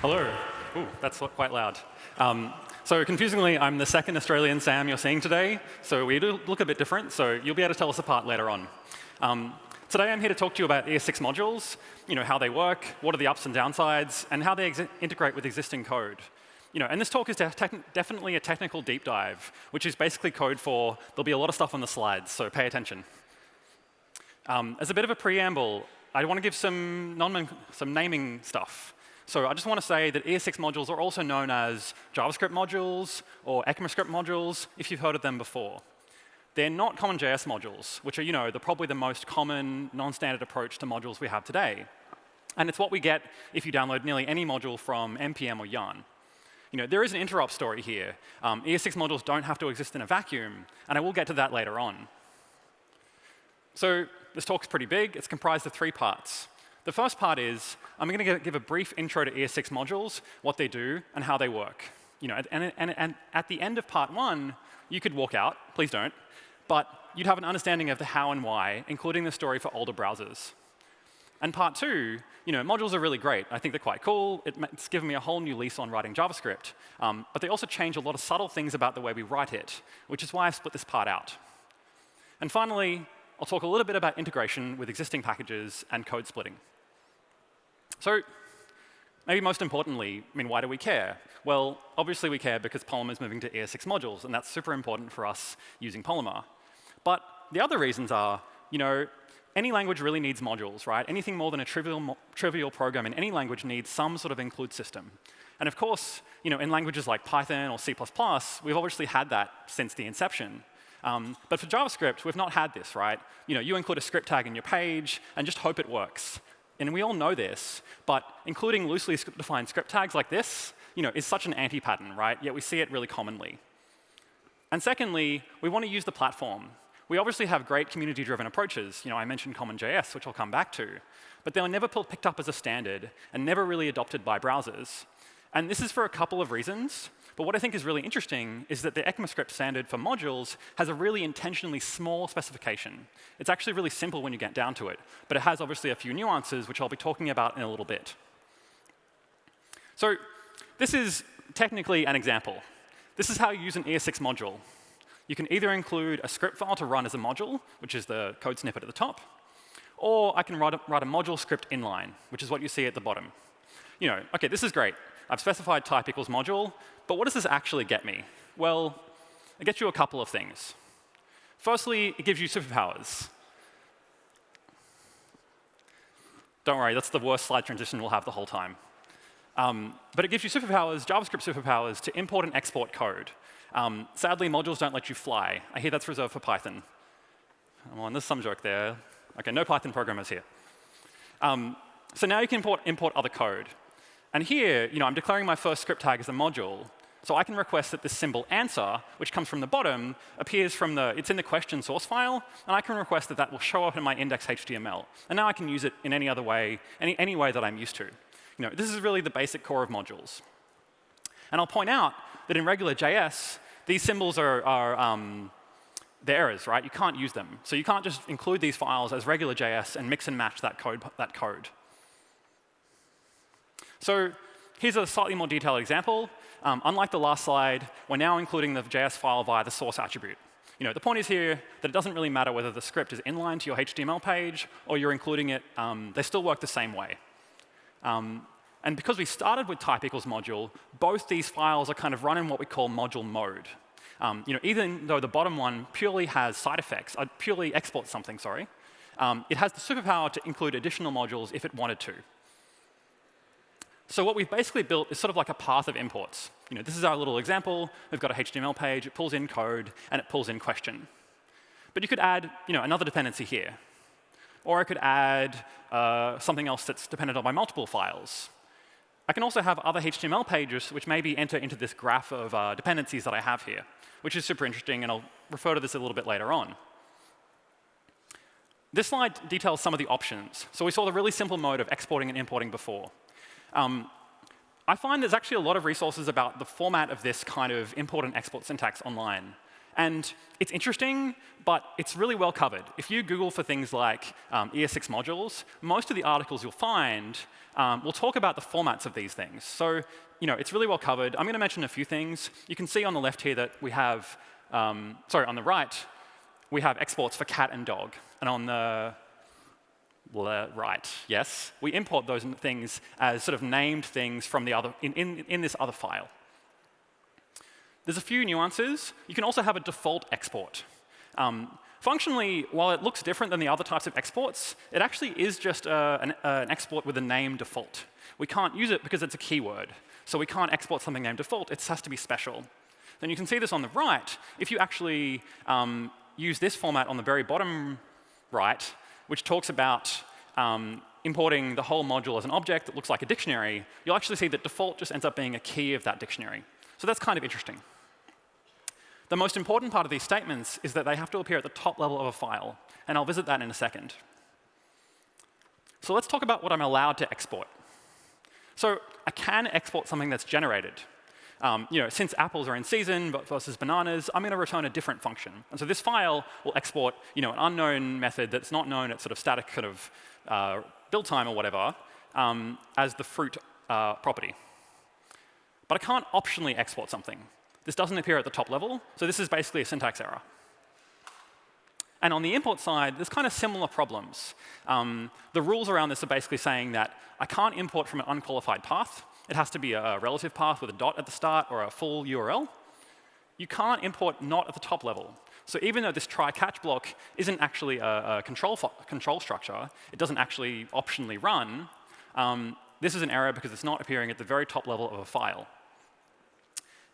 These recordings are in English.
Hello. Ooh, that's quite loud. Um, so confusingly, I'm the second Australian Sam you're seeing today, so we do look a bit different, so you'll be able to tell us apart later on. Um, today I'm here to talk to you about ES6 modules, you know, how they work, what are the ups and downsides, and how they integrate with existing code. You know, and this talk is de definitely a technical deep dive, which is basically code for there'll be a lot of stuff on the slides, so pay attention. Um, as a bit of a preamble, I want to give some, some naming stuff. So I just want to say that ES6 modules are also known as JavaScript modules or ECMAScript modules, if you've heard of them before. They're not CommonJS modules, which are, you know, the probably the most common non-standard approach to modules we have today. And it's what we get if you download nearly any module from NPM or Yarn. You know, there is an interop story here. Um, ES6 modules don't have to exist in a vacuum, and I will get to that later on. So this talk's pretty big. It's comprised of three parts. The first part is I'm going to give a brief intro to ES6 modules, what they do, and how they work. You know, and, and, and at the end of part one, you could walk out, please don't, but you'd have an understanding of the how and why, including the story for older browsers. And part two, you know, modules are really great. I think they're quite cool. It's given me a whole new lease on writing JavaScript. Um, but they also change a lot of subtle things about the way we write it, which is why I split this part out. And finally, I'll talk a little bit about integration with existing packages and code splitting. So maybe most importantly, I mean, why do we care? Well, obviously we care because Polymer is moving to ES6 modules, and that's super important for us using Polymer. But the other reasons are, you know, any language really needs modules, right? Anything more than a trivial, trivial program in any language needs some sort of include system. And of course, you know, in languages like Python or C++, we've obviously had that since the inception. Um, but for JavaScript, we've not had this, right? You know, you include a script tag in your page and just hope it works. And we all know this, but including loosely defined script tags like this, you know, is such an anti-pattern, right? Yet we see it really commonly. And secondly, we want to use the platform. We obviously have great community-driven approaches. You know, I mentioned CommonJS, which I'll come back to. But they were never picked up as a standard and never really adopted by browsers. And this is for a couple of reasons. But what I think is really interesting is that the ECMAScript standard for modules has a really intentionally small specification. It's actually really simple when you get down to it, but it has obviously a few nuances, which I'll be talking about in a little bit. So this is technically an example. This is how you use an ES6 module. You can either include a script file to run as a module, which is the code snippet at the top, or I can write a, write a module script inline, which is what you see at the bottom. You know, OK, this is great. I've specified type equals module, but what does this actually get me? Well, it gets you a couple of things. Firstly, it gives you superpowers. Don't worry, that's the worst slide transition we'll have the whole time. Um, but it gives you superpowers, JavaScript superpowers, to import and export code. Um, sadly, modules don't let you fly. I hear that's reserved for Python. Come on, there's some joke there. OK, no Python programmers here. Um, so now you can import, import other code. And here, you know, I'm declaring my first script tag as a module. So I can request that this symbol answer, which comes from the bottom, appears from the, it's in the question source file, and I can request that that will show up in my index HTML. And now I can use it in any other way, any, any way that I'm used to. You know, this is really the basic core of modules. And I'll point out that in regular JS, these symbols are, are um, they're errors, right? You can't use them. So you can't just include these files as regular JS and mix and match that code. That code. So here's a slightly more detailed example. Um, unlike the last slide, we're now including the JS file via the source attribute. You know, the point is here that it doesn't really matter whether the script is inline to your HTML page or you're including it. Um, they still work the same way. Um, and because we started with type equals module, both these files are kind of run in what we call module mode. Um, you know, even though the bottom one purely has side effects, uh, purely exports something, sorry, um, it has the superpower to include additional modules if it wanted to. So what we've basically built is sort of like a path of imports. You know, this is our little example. We've got a HTML page. It pulls in code, and it pulls in question. But you could add you know, another dependency here. Or I could add uh, something else that's dependent on my multiple files. I can also have other HTML pages which maybe enter into this graph of uh, dependencies that I have here, which is super interesting, and I'll refer to this a little bit later on. This slide details some of the options. So we saw the really simple mode of exporting and importing before. Um, I find there's actually a lot of resources about the format of this kind of import and export syntax online. And it's interesting, but it's really well covered. If you Google for things like um, ES6 modules, most of the articles you'll find um, will talk about the formats of these things. So you know, it's really well covered. I'm going to mention a few things. You can see on the left here that we have, um, sorry, on the right, we have exports for cat and dog. And on the right, yes, we import those things as sort of named things from the other, in, in, in this other file. There's a few nuances. You can also have a default export. Um, functionally, while it looks different than the other types of exports, it actually is just uh, an, uh, an export with a name default. We can't use it because it's a keyword. So we can't export something named default. It has to be special. Then you can see this on the right. If you actually um, use this format on the very bottom right, which talks about um, importing the whole module as an object that looks like a dictionary, you'll actually see that default just ends up being a key of that dictionary. So that's kind of interesting. The most important part of these statements is that they have to appear at the top level of a file, and I'll visit that in a second. So let's talk about what I'm allowed to export. So I can export something that's generated. Um, you know, since apples are in season versus bananas, I'm going to return a different function. And so this file will export you know, an unknown method that's not known at sort of static kind of uh, build time or whatever um, as the fruit uh, property. But I can't optionally export something. This doesn't appear at the top level, so this is basically a syntax error. And on the import side, there's kind of similar problems. Um, the rules around this are basically saying that I can't import from an unqualified path. It has to be a relative path with a dot at the start or a full URL. You can't import not at the top level. So even though this try-catch block isn't actually a, a control, control structure, it doesn't actually optionally run, um, this is an error because it's not appearing at the very top level of a file.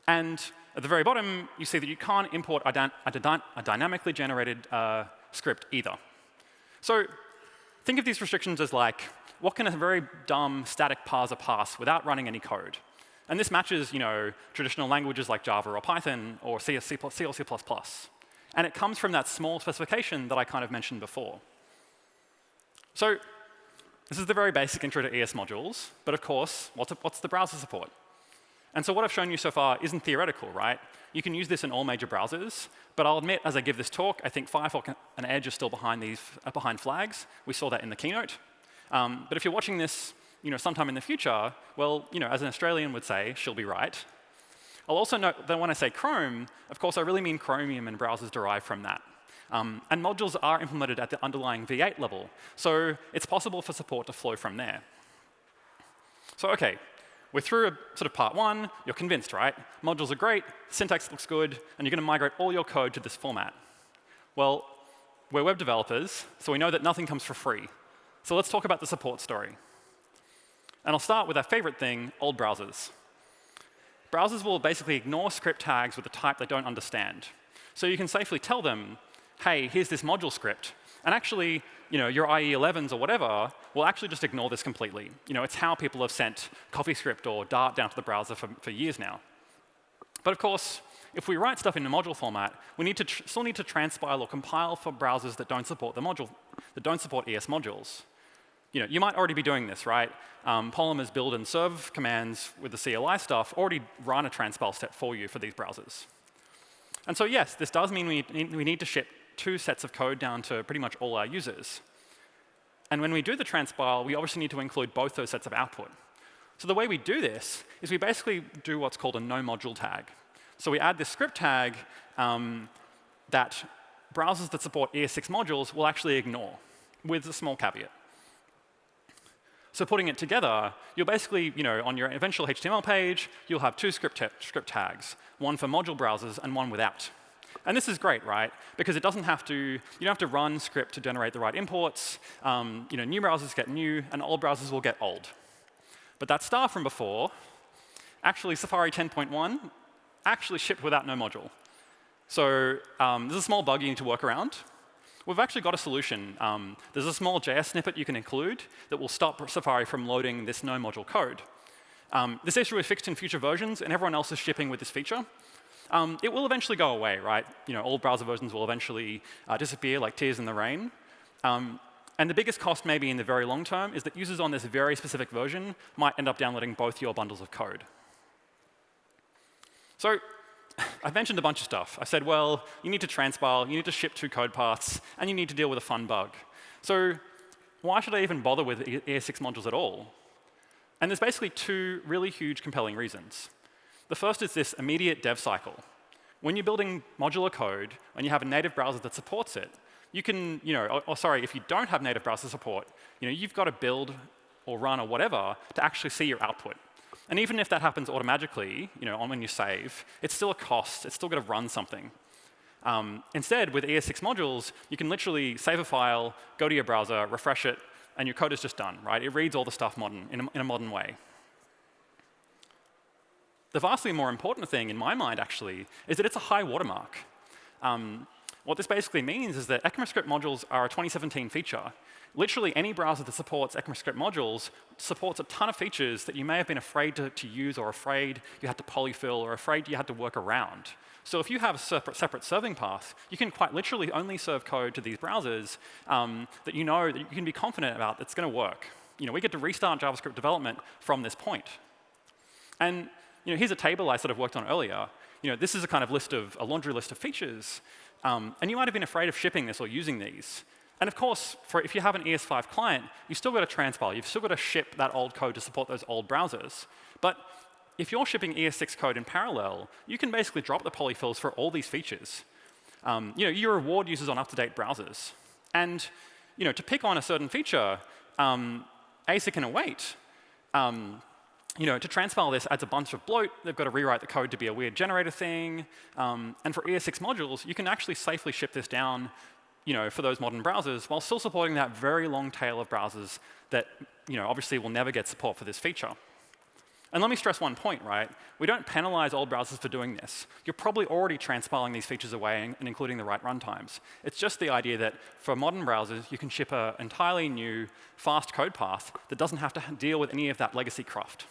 And at the very bottom, you see that you can't import a, a dynamically generated uh, script either. So think of these restrictions as like, what can a very dumb static parser pass without running any code? And this matches you know, traditional languages like Java or Python or C, C, C or C++. And it comes from that small specification that I kind of mentioned before. So this is the very basic intro to ES modules. But of course, what's, what's the browser support? And so what I've shown you so far isn't theoretical, right? You can use this in all major browsers. But I'll admit, as I give this talk, I think Firefox and Edge are still behind, these, uh, behind flags. We saw that in the keynote. Um, but if you're watching this you know, sometime in the future, well, you know, as an Australian would say, she'll be right. I'll also note that when I say Chrome, of course, I really mean Chromium and browsers derived from that. Um, and modules are implemented at the underlying V8 level, so it's possible for support to flow from there. So OK, we're through a, sort of part one. You're convinced, right? Modules are great, syntax looks good, and you're going to migrate all your code to this format. Well, we're web developers, so we know that nothing comes for free. So let's talk about the support story. And I'll start with our favorite thing, old browsers. Browsers will basically ignore script tags with a type they don't understand. So you can safely tell them, hey, here's this module script. And actually, you know, your IE11s or whatever will actually just ignore this completely. You know, it's how people have sent CoffeeScript or Dart down to the browser for, for years now. But of course, if we write stuff in a module format, we need to still need to transpile or compile for browsers that don't support the module, that don't support ES modules. You know, you might already be doing this, right? Um, Polymer's build and serve commands with the CLI stuff already run a transpile step for you for these browsers. And so yes, this does mean we need, we need to ship two sets of code down to pretty much all our users. And when we do the transpile, we obviously need to include both those sets of output. So the way we do this is we basically do what's called a no module tag. So we add this script tag um, that browsers that support ES6 modules will actually ignore with a small caveat. So putting it together, you'll basically, you know, on your eventual HTML page, you'll have two script, script tags, one for module browsers and one without. And this is great, right? Because it doesn't have to, you don't have to run script to generate the right imports. Um, you know, new browsers get new, and old browsers will get old. But that star from before, actually Safari 10.1 actually shipped without no module. So um, there's a small bug you need to work around. We've actually got a solution. Um, there's a small JS snippet you can include that will stop Safari from loading this no module code. Um, this issue is fixed in future versions, and everyone else is shipping with this feature. Um, it will eventually go away, right? You know, all browser versions will eventually uh, disappear like tears in the rain. Um, and the biggest cost maybe in the very long term is that users on this very specific version might end up downloading both your bundles of code. So I've mentioned a bunch of stuff. I said, well, you need to transpile, you need to ship two code paths, and you need to deal with a fun bug. So why should I even bother with ES6 modules at all? And there's basically two really huge compelling reasons. The first is this immediate dev cycle. When you're building modular code and you have a native browser that supports it, you can, you know, or, or sorry, if you don't have native browser support, you know, you've got to build or run or whatever to actually see your output. And even if that happens automatically, you know, on when you save, it's still a cost. It's still going to run something. Um, instead, with ES6 modules, you can literally save a file, go to your browser, refresh it, and your code is just done, right? It reads all the stuff modern, in, a, in a modern way. The vastly more important thing in my mind, actually, is that it's a high watermark. Um, what this basically means is that ECMAScript modules are a 2017 feature. Literally any browser that supports ECMAScript modules supports a ton of features that you may have been afraid to, to use or afraid you had to polyfill or afraid you had to work around. So if you have a separate, separate serving path, you can quite literally only serve code to these browsers um, that you know that you can be confident about that's going to work. You know, we get to restart JavaScript development from this point. And you know, here's a table I sort of worked on earlier. You know, this is a kind of list of a laundry list of features. Um, and you might have been afraid of shipping this or using these. And of course, for if you have an ES5 client, you've still got to transpile. You've still got to ship that old code to support those old browsers. But if you're shipping ES6 code in parallel, you can basically drop the polyfills for all these features. Um, you know, you reward users on up-to-date browsers. And you know, to pick on a certain feature, um, async and await, um, you know, to transpile this adds a bunch of bloat. They've got to rewrite the code to be a weird generator thing. Um, and for ES6 modules, you can actually safely ship this down you know, for those modern browsers while still supporting that very long tail of browsers that you know, obviously will never get support for this feature. And let me stress one point, right? We don't penalize old browsers for doing this. You're probably already transpiling these features away and including the right runtimes. It's just the idea that for modern browsers, you can ship an entirely new, fast code path that doesn't have to deal with any of that legacy cruft.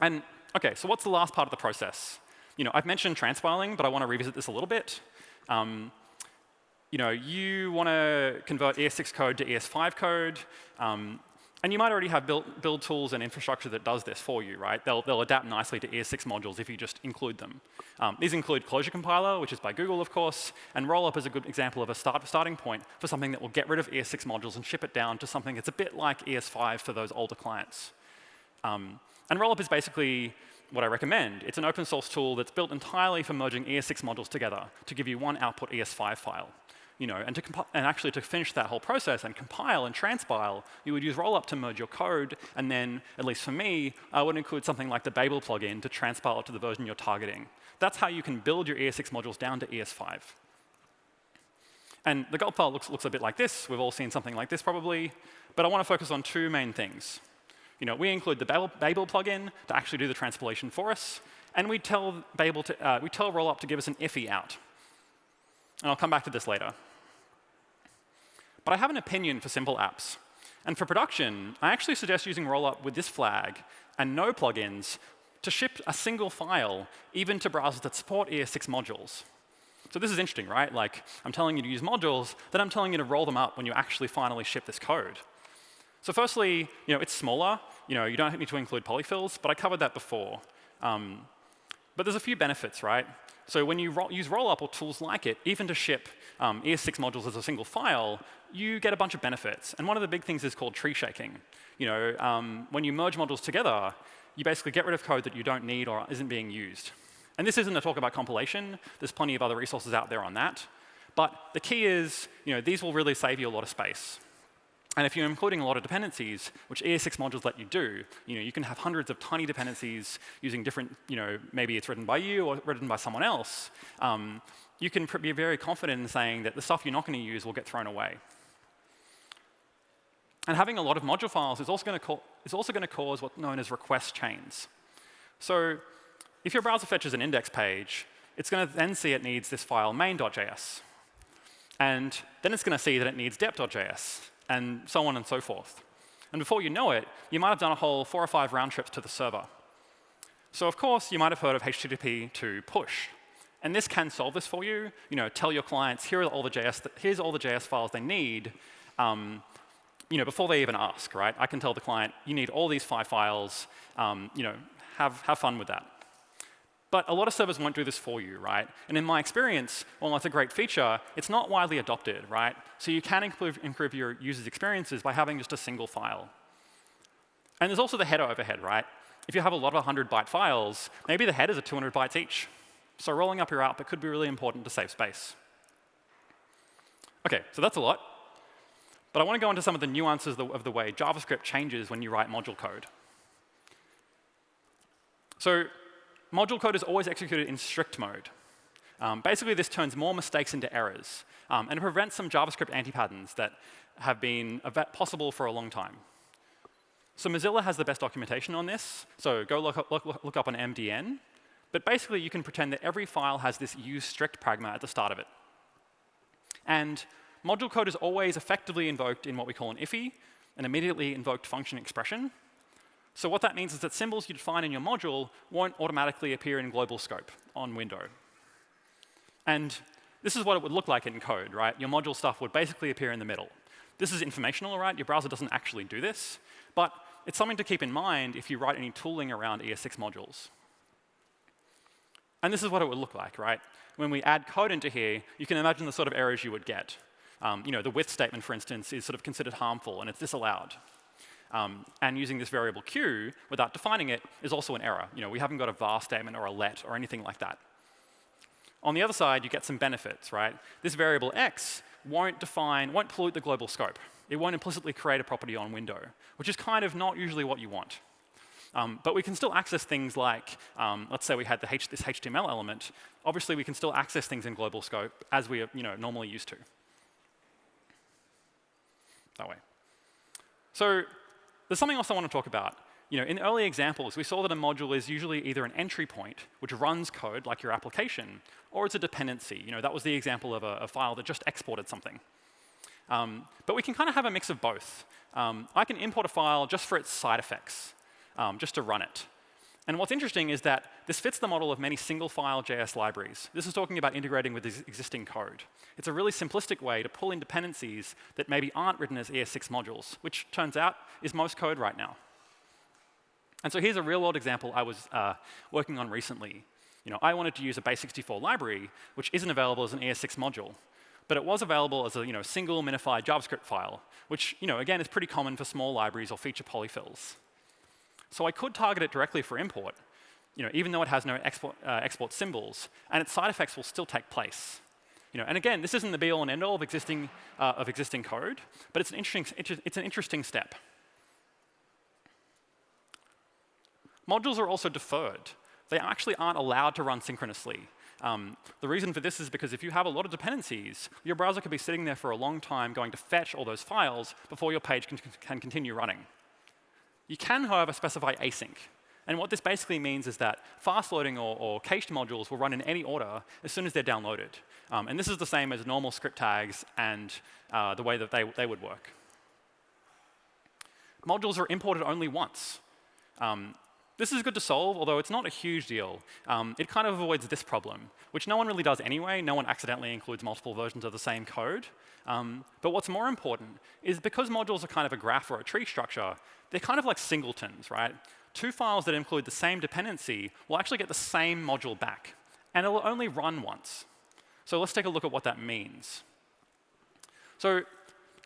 And OK, so what's the last part of the process? You know, I've mentioned transpiling, but I want to revisit this a little bit. Um, you know, you want to convert ES6 code to ES5 code. Um, and you might already have build, build, tools and infrastructure that does this for you, right? They'll, they'll adapt nicely to ES6 modules if you just include them. Um, these include Closure Compiler, which is by Google, of course, and Rollup is a good example of a start, starting point for something that will get rid of ES6 modules and ship it down to something that's a bit like ES5 for those older clients. Um, and Rollup is basically what I recommend. It's an open source tool that's built entirely for merging ES6 modules together to give you one output ES5 file you know, and, to and actually to finish that whole process and compile and transpile, you would use Rollup to merge your code, and then, at least for me, I would include something like the Babel plugin to transpile it to the version you're targeting. That's how you can build your ES6 modules down to ES5. And the gulp file looks, looks a bit like this. We've all seen something like this probably. But I want to focus on two main things. You know, we include the Babel, Babel plugin to actually do the transpilation for us. And we tell Babel to, uh, we tell Rollup to give us an IIFE out. And I'll come back to this later. But I have an opinion for simple apps. And for production, I actually suggest using Rollup with this flag and no plugins to ship a single file even to browsers that support ES6 modules. So this is interesting, right? Like, I'm telling you to use modules, then I'm telling you to roll them up when you actually finally ship this code. So firstly, you know, it's smaller. You know, you don't need to include polyfills, but I covered that before. Um, but there's a few benefits, right? So when you ro use Rollup or tools like it, even to ship um, ES6 modules as a single file, you get a bunch of benefits. And one of the big things is called tree shaking. You know, um, when you merge modules together, you basically get rid of code that you don't need or isn't being used. And this isn't a talk about compilation. There's plenty of other resources out there on that. But the key is, you know, these will really save you a lot of space. And if you're including a lot of dependencies, which ES6 modules let you do, you know, you can have hundreds of tiny dependencies using different, you know, maybe it's written by you or written by someone else. Um, you can be very confident in saying that the stuff you're not going to use will get thrown away. And having a lot of module files is also going to, cause what's known as request chains. So if your browser fetches an index page, it's going to then see it needs this file main.js. And then it's going to see that it needs dep.js, and so on and so forth. And before you know it, you might have done a whole four or five round trips to the server. So of course, you might have heard of HTTP/2 push. And this can solve this for you. You know, tell your clients, here are all the JS, here's all the JS files they need. Um, you know, before they even ask, right? I can tell the client, you need all these five files. Um, you know, have, have fun with that. But a lot of servers won't do this for you, right? And in my experience, while that's a great feature, it's not widely adopted, right? So you can improve, improve your users' experiences by having just a single file. And there's also the header overhead, right? If you have a lot of 100 byte files, maybe the headers are 200 bytes each. So rolling up your output could be really important to save space. OK, so that's a lot. But I want to go into some of the nuances of the way JavaScript changes when you write module code. So module code is always executed in strict mode. Um, basically, this turns more mistakes into errors, um, and it prevents some JavaScript anti-patterns that have been possible for a long time. So Mozilla has the best documentation on this, so go look up, look, look up on MDN. But basically, you can pretend that every file has this use strict pragma at the start of it. And module code is always effectively invoked in what we call an IIFE, an immediately invoked function expression. So what that means is that symbols you define in your module won't automatically appear in global scope on window. And this is what it would look like in code, right? Your module stuff would basically appear in the middle. This is informational, right? Your browser doesn't actually do this. But it's something to keep in mind if you write any tooling around ES6 modules. And this is what it would look like, right? When we add code into here, you can imagine the sort of errors you would get. Um, you know, the with statement, for instance, is sort of considered harmful, and it's disallowed. Um, and using this variable q without defining it is also an error. You know, we haven't got a var statement or a let or anything like that. On the other side, you get some benefits, right? This variable x won't define, won't pollute the global scope. It won't implicitly create a property on window, which is kind of not usually what you want. Um, but we can still access things like, um, let's say we had H this HTML element. Obviously, we can still access things in global scope as we are you know, normally used to. That way. So there's something else I want to talk about. You know, in early examples, we saw that a module is usually either an entry point, which runs code like your application, or it's a dependency. You know, that was the example of a, a file that just exported something. Um, but we can kind of have a mix of both. Um, I can import a file just for its side effects, um, just to run it. And what's interesting is that this fits the model of many single-file JS libraries. This is talking about integrating with existing code. It's a really simplistic way to pull in dependencies that maybe aren't written as ES6 modules, which turns out is most code right now. And so here's a real-world example I was uh, working on recently. You know, I wanted to use a base64 library, which isn't available as an ES6 module. But it was available as a you know, single minified JavaScript file, which you know, again is pretty common for small libraries or feature polyfills. So I could target it directly for import, you know, even though it has no export, uh, export symbols, and its side effects will still take place. You know, and again, this isn't the be-all and end-all of existing, uh, of existing code, but it's an, interesting, it's an interesting step. Modules are also deferred. They actually aren't allowed to run synchronously. Um, the reason for this is because if you have a lot of dependencies, your browser could be sitting there for a long time going to fetch all those files before your page can, can continue running. You can, however, specify async. And what this basically means is that fast loading or, or cached modules will run in any order as soon as they're downloaded. Um, and this is the same as normal script tags and uh, the way that they, they would work. Modules are imported only once. Um, this is good to solve, although it's not a huge deal. Um, it kind of avoids this problem, which no one really does anyway. No one accidentally includes multiple versions of the same code. Um, but what's more important is because modules are kind of a graph or a tree structure, they're kind of like singletons, right? Two files that include the same dependency will actually get the same module back. And it will only run once. So let's take a look at what that means. So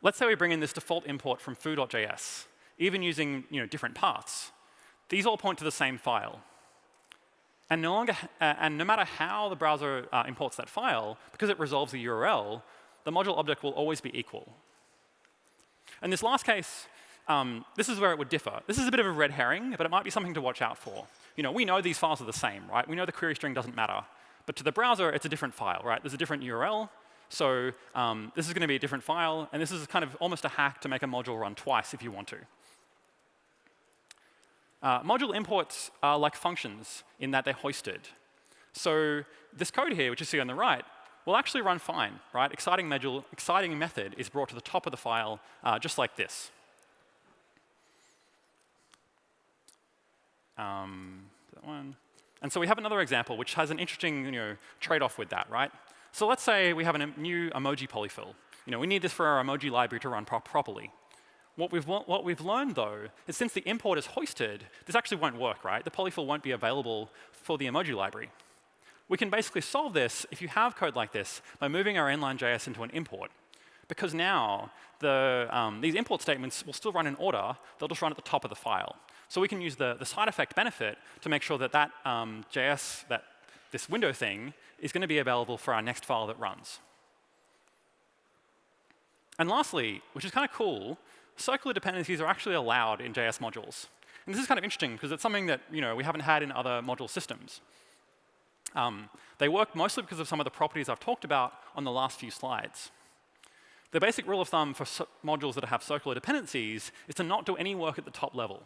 let's say we bring in this default import from foo.js, even using you know, different paths. These all point to the same file. And no, longer, uh, and no matter how the browser uh, imports that file, because it resolves the URL, the module object will always be equal. In this last case, um, this is where it would differ. This is a bit of a red herring, but it might be something to watch out for. You know, we know these files are the same, right? We know the query string doesn't matter. But to the browser, it's a different file, right? There's a different URL. So um, this is going to be a different file. And this is kind of almost a hack to make a module run twice if you want to. Uh, module imports are like functions in that they're hoisted. So this code here, which you see on the right, will actually run fine, right? Exciting, module, exciting method is brought to the top of the file uh, just like this. Um, that one. And so we have another example which has an interesting you know, trade-off with that, right? So let's say we have a new emoji polyfill. You know, we need this for our emoji library to run pro properly. What we've, what we've learned, though, is since the import is hoisted, this actually won't work, right? The polyfill won't be available for the emoji library. We can basically solve this if you have code like this by moving our inline.js into an import. Because now the, um, these import statements will still run in order. They'll just run at the top of the file. So we can use the, the side effect benefit to make sure that that um, JS, that this window thing, is going to be available for our next file that runs. And lastly, which is kind of cool, circular dependencies are actually allowed in JS modules. And this is kind of interesting because it's something that you know, we haven't had in other module systems. Um, they work mostly because of some of the properties I've talked about on the last few slides. The basic rule of thumb for modules that have circular dependencies is to not do any work at the top level.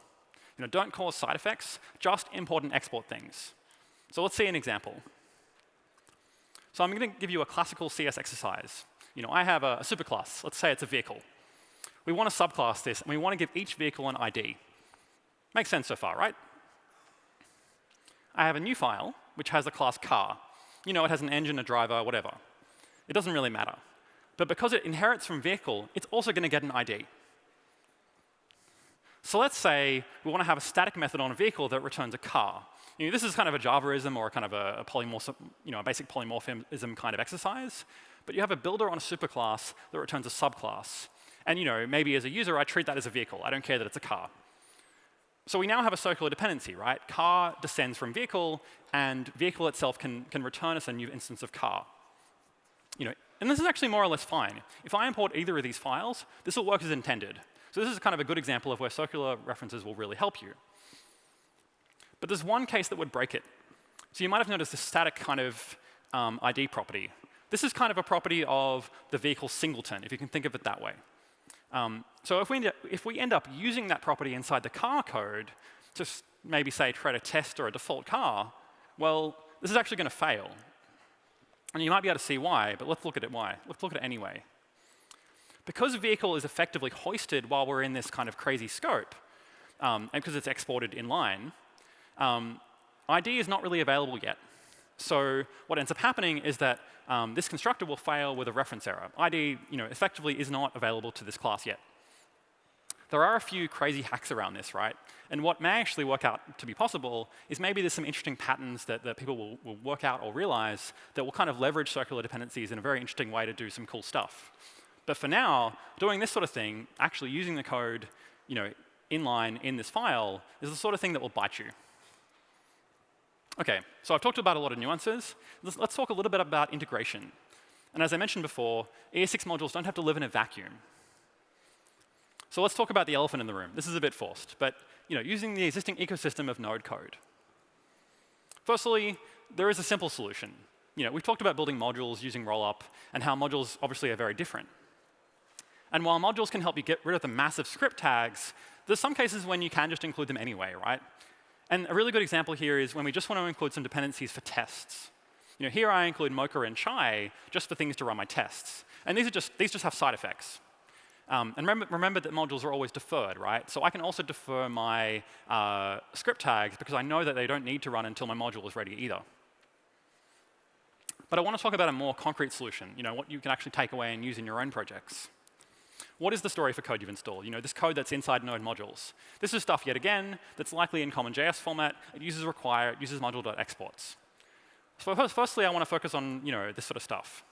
You know, don't cause side effects, just import and export things. So let's see an example. So I'm going to give you a classical CS exercise. You know, I have a, a superclass. Let's say it's a vehicle. We want to subclass this, and we want to give each vehicle an ID. Makes sense so far, right? I have a new file, which has a class car. You know, it has an engine, a driver, whatever. It doesn't really matter. But because it inherits from vehicle, it's also going to get an ID. So let's say we want to have a static method on a vehicle that returns a car. You know, this is kind of a Javaism or kind of a, a you know, a basic polymorphism kind of exercise. But you have a builder on a superclass that returns a subclass. And you know, maybe as a user, I treat that as a vehicle. I don't care that it's a car. So we now have a circular dependency, right? Car descends from vehicle, and vehicle itself can, can return us a new instance of car. You know, and this is actually more or less fine. If I import either of these files, this will work as intended. So this is kind of a good example of where circular references will really help you. But there's one case that would break it. So you might have noticed the static kind of um, ID property. This is kind of a property of the vehicle singleton, if you can think of it that way. Um, so if we, up, if we end up using that property inside the car code to maybe say try to test or a default car, well, this is actually going to fail. And you might be able to see why, but let's look at it why. Let's look at it anyway. Because a vehicle is effectively hoisted while we're in this kind of crazy scope, um, and because it's exported in line, um, ID is not really available yet. So what ends up happening is that um, this constructor will fail with a reference error. ID you know, effectively is not available to this class yet. There are a few crazy hacks around this, right? And what may actually work out to be possible is maybe there's some interesting patterns that, that people will, will work out or realize that will kind of leverage circular dependencies in a very interesting way to do some cool stuff. But for now, doing this sort of thing, actually using the code you know, inline in this file, is the sort of thing that will bite you. OK, so I've talked about a lot of nuances. Let's, let's talk a little bit about integration. And as I mentioned before, ES6 modules don't have to live in a vacuum. So let's talk about the elephant in the room. This is a bit forced, but you know, using the existing ecosystem of Node code. Firstly, there is a simple solution. You know, we've talked about building modules using rollup and how modules obviously are very different. And while modules can help you get rid of the massive script tags, there's some cases when you can just include them anyway, right? And a really good example here is when we just want to include some dependencies for tests. You know, here I include Mocha and Chai just for things to run my tests. And these, are just, these just have side effects. Um, and remember, remember, that modules are always deferred, right? So I can also defer my uh, script tags because I know that they don't need to run until my module is ready either. But I want to talk about a more concrete solution, you know, what you can actually take away and use in your own projects. What is the story for code you've installed? You know, this code that's inside Node modules. This is stuff, yet again, that's likely in CommonJS format. It uses require, it uses module.exports. So first, firstly, I want to focus on you know, this sort of stuff.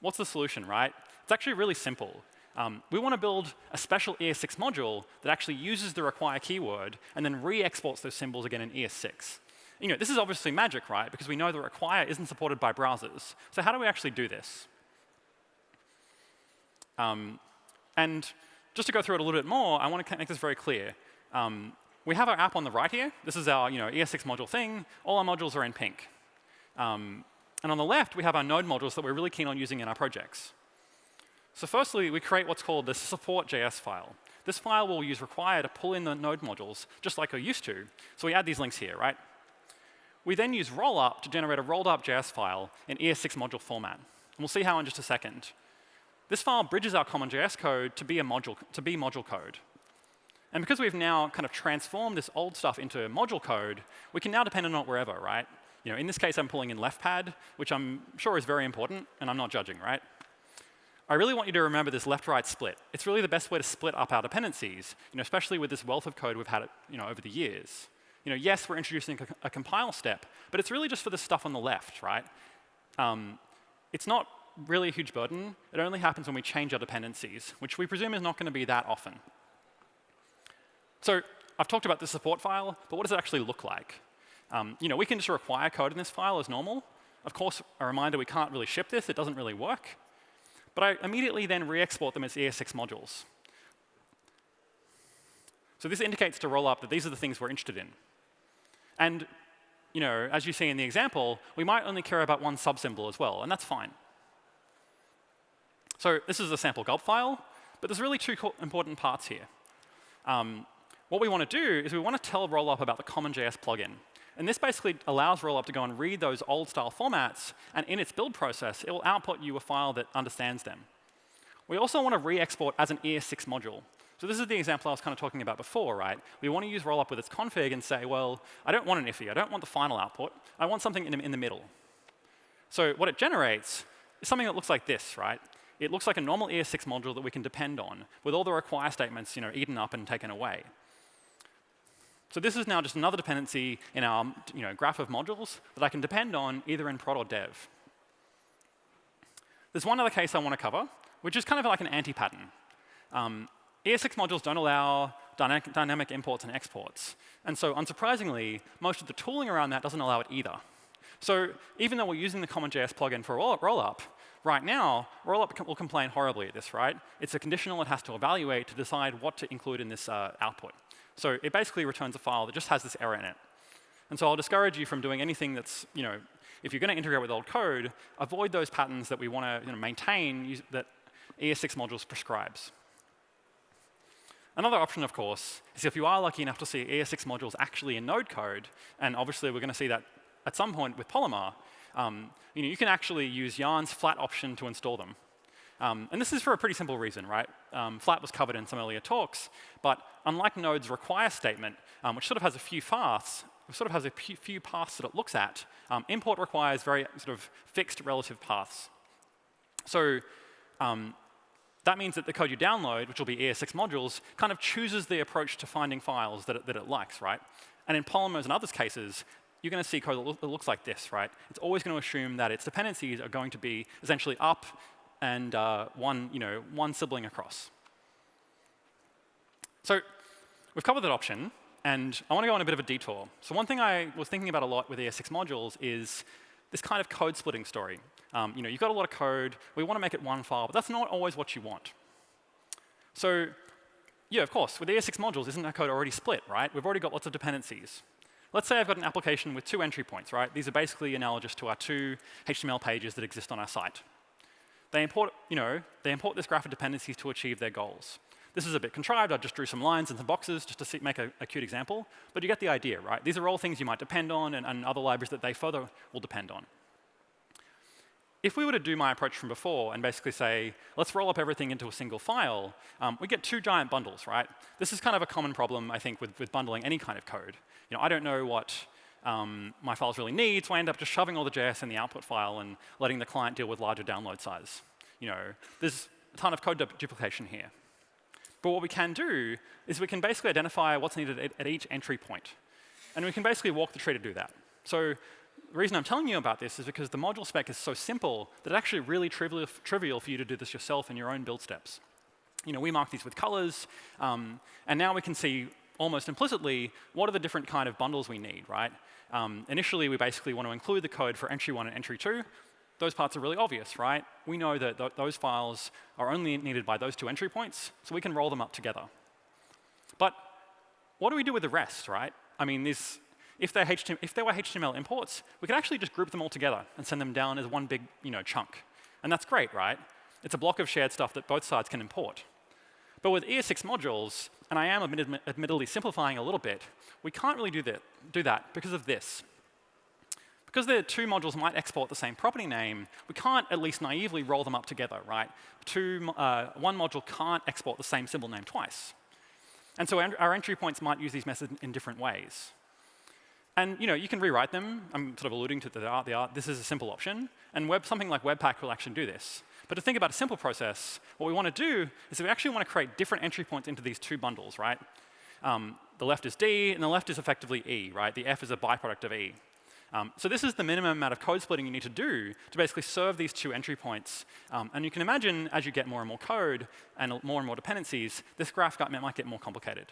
What's the solution, right? It's actually really simple. Um, we want to build a special ES6 module that actually uses the require keyword and then re-exports those symbols again in ES6. You know, this is obviously magic, right? Because we know the require isn't supported by browsers. So how do we actually do this? Um, and just to go through it a little bit more, I want to make this very clear. Um, we have our app on the right here. This is our you know, ES6 module thing. All our modules are in pink. Um, and on the left, we have our node modules that we're really keen on using in our projects. So firstly, we create what's called the support.js file. This file will use require to pull in the node modules, just like we're used to. So we add these links here, right? We then use rollup to generate a rolled up JS file in ES6 module format. And we'll see how in just a second. This file bridges our CommonJS code to be, a module, to be module code. And because we've now kind of transformed this old stuff into module code, we can now depend on it wherever, right? You know, in this case, I'm pulling in leftpad, which I'm sure is very important, and I'm not judging, right? I really want you to remember this left-right split. It's really the best way to split up our dependencies, you know, especially with this wealth of code we've had you know, over the years. You know, yes, we're introducing a, a compile step, but it's really just for the stuff on the left, right? Um, it's not really a huge burden. It only happens when we change our dependencies, which we presume is not going to be that often. So I've talked about the support file, but what does it actually look like? Um, you know, we can just require code in this file as normal. Of course, a reminder, we can't really ship this. It doesn't really work. But I immediately then re-export them as ES6 modules. So this indicates to rollup that these are the things we're interested in. And you know, as you see in the example, we might only care about one subsymbol as well, and that's fine. So this is a sample gulp file, but there's really two important parts here. Um, what we want to do is we want to tell Rollup about the CommonJS plugin. And this basically allows Rollup to go and read those old style formats, and in its build process, it will output you a file that understands them. We also want to re-export as an ES6 module. So this is the example I was kind of talking about before, right? We want to use Rollup with its config and say, well, I don't want an IIFE. I don't want the final output. I want something in, in the middle. So what it generates is something that looks like this, right? It looks like a normal ES6 module that we can depend on with all the require statements you know, eaten up and taken away. So this is now just another dependency in our you know, graph of modules that I can depend on either in prod or dev. There's one other case I want to cover, which is kind of like an anti-pattern. Um, ES6 modules don't allow dynamic, dynamic imports and exports. And so unsurprisingly, most of the tooling around that doesn't allow it either. So even though we're using the CommonJS plugin for rollup, right now, rollup will complain horribly at this, right? It's a conditional it has to evaluate to decide what to include in this uh, output. So it basically returns a file that just has this error in it. And so I'll discourage you from doing anything that's, you know, if you're going to integrate with old code, avoid those patterns that we want to you know, maintain that ES6 modules prescribes. Another option, of course, is if you are lucky enough to see ES6 modules actually in Node code, and obviously we're going to see that at some point with Polymer, um, you, know, you can actually use Yarn's flat option to install them. Um, and this is for a pretty simple reason, right? Um, flat was covered in some earlier talks, but unlike Node's require statement, um, which sort of has a few paths, sort of has a few paths that it looks at, um, import requires very sort of fixed relative paths. So um, that means that the code you download, which will be ES6 modules, kind of chooses the approach to finding files that it, that it likes, right? And in Polymers and others cases, you're going to see code that, lo that looks like this, right? It's always going to assume that its dependencies are going to be essentially up and uh, one, you know, one sibling across. So we've covered that option, and I want to go on a bit of a detour. So one thing I was thinking about a lot with ES6 modules is this kind of code splitting story. Um, you know, you've got a lot of code. We want to make it one file, but that's not always what you want. So yeah, of course, with ES6 modules, isn't that code already split, right? We've already got lots of dependencies. Let's say I've got an application with two entry points, right? These are basically analogous to our two HTML pages that exist on our site. They import, you know, they import this graph of dependencies to achieve their goals. This is a bit contrived. I just drew some lines and some boxes just to see, make a, a, cute example. But you get the idea, right? These are all things you might depend on and, and other libraries that they further will depend on. If we were to do my approach from before and basically say, let's roll up everything into a single file, um, we get two giant bundles, right? This is kind of a common problem, I think, with, with bundling any kind of code. You know, I don't know what um, my files really need, so I end up just shoving all the JS in the output file and letting the client deal with larger download size. You know, there's a ton of code du duplication here. But what we can do is we can basically identify what's needed at, at each entry point. And we can basically walk the tree to do that. So the reason I'm telling you about this is because the module spec is so simple that it's actually really trivial, trivial for you to do this yourself in your own build steps. You know, we mark these with colors, um, and now we can see almost implicitly what are the different kind of bundles we need, right? Um, initially, we basically want to include the code for entry one and entry two. Those parts are really obvious, right? We know that th those files are only needed by those two entry points, so we can roll them up together. But what do we do with the rest, right? I mean, this, if, they're HTML, if they were HTML imports, we could actually just group them all together and send them down as one big you know, chunk. And that's great, right? It's a block of shared stuff that both sides can import. But with ES6 modules, and I am admittedly simplifying a little bit, we can't really do that, do that because of this. Because the two modules might export the same property name, we can't at least naively roll them up together, right? Two, uh, one module can't export the same symbol name twice. And so our entry points might use these methods in different ways. And you know, you can rewrite them. I'm sort of alluding to the art. The art. This is a simple option. And web, something like Webpack will actually do this. But to think about a simple process, what we want to do is we actually want to create different entry points into these two bundles, right? Um, the left is D, and the left is effectively E, right? The F is a byproduct of E. Um, so this is the minimum amount of code splitting you need to do to basically serve these two entry points. Um, and you can imagine as you get more and more code and more and more dependencies, this graph might get more complicated.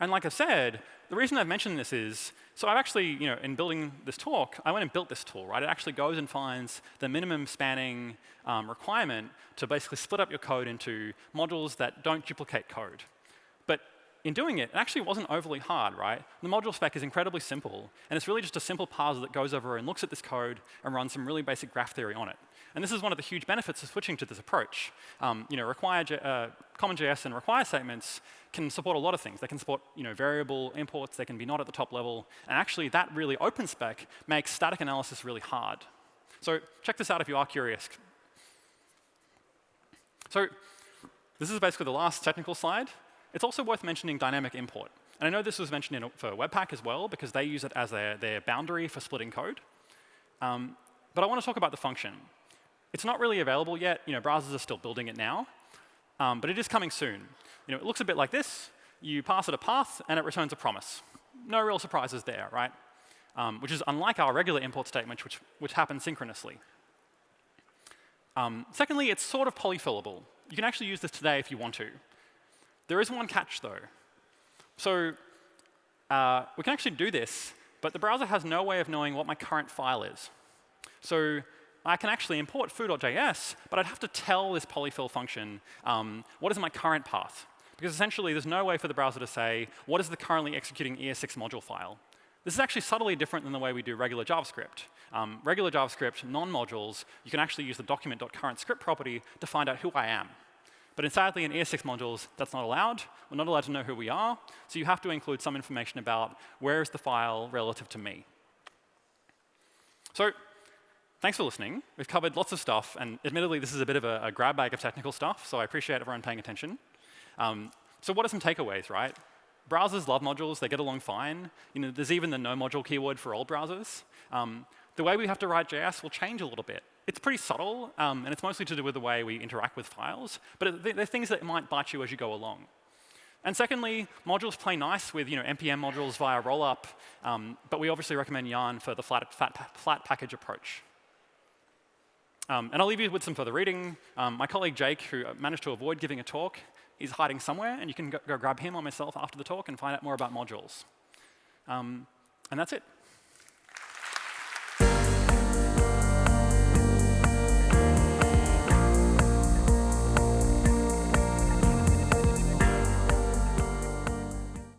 And like I said, the reason I've mentioned this is, so I've actually, you know, in building this talk, I went and built this tool, right? It actually goes and finds the minimum spanning um, requirement to basically split up your code into modules that don't duplicate code. But in doing it, it actually wasn't overly hard, right? The module spec is incredibly simple, and it's really just a simple parser that goes over and looks at this code and runs some really basic graph theory on it. And this is one of the huge benefits of switching to this approach. Um, you know, require, uh, CommonJS and require statements can support a lot of things. They can support you know, variable imports. They can be not at the top level. And actually, that really open spec makes static analysis really hard. So check this out if you are curious. So this is basically the last technical slide. It's also worth mentioning dynamic import. And I know this was mentioned in, for Webpack as well, because they use it as their, their boundary for splitting code. Um, but I want to talk about the function. It's not really available yet. You know, browsers are still building it now. Um, but it is coming soon. You know, it looks a bit like this. You pass it a path, and it returns a promise. No real surprises there, right? Um, which is unlike our regular import statement, which, which happen synchronously. Um, secondly, it's sort of polyfillable. You can actually use this today if you want to. There is one catch, though. So uh, we can actually do this, but the browser has no way of knowing what my current file is. So I can actually import foo.js, but I'd have to tell this polyfill function um, what is my current path. Because essentially, there's no way for the browser to say, what is the currently executing ES6 module file? This is actually subtly different than the way we do regular JavaScript. Um, regular JavaScript, non-modules, you can actually use the document.currentScript property to find out who I am. But sadly, in ES6 modules, that's not allowed. We're not allowed to know who we are. So you have to include some information about where is the file relative to me. So thanks for listening. We've covered lots of stuff. And admittedly, this is a bit of a, a grab bag of technical stuff. So I appreciate everyone paying attention. Um, so what are some takeaways, right? Browsers love modules. They get along fine. You know, there's even the no module keyword for all browsers. Um, the way we have to write JS will change a little bit. It's pretty subtle, um, and it's mostly to do with the way we interact with files. But they're things that might bite you as you go along. And secondly, modules play nice with you know, NPM modules via rollup, um, but we obviously recommend Yarn for the flat, flat package approach. Um, and I'll leave you with some further reading. Um, my colleague Jake, who managed to avoid giving a talk, is hiding somewhere, and you can go, go grab him or myself after the talk and find out more about modules. Um, and that's it.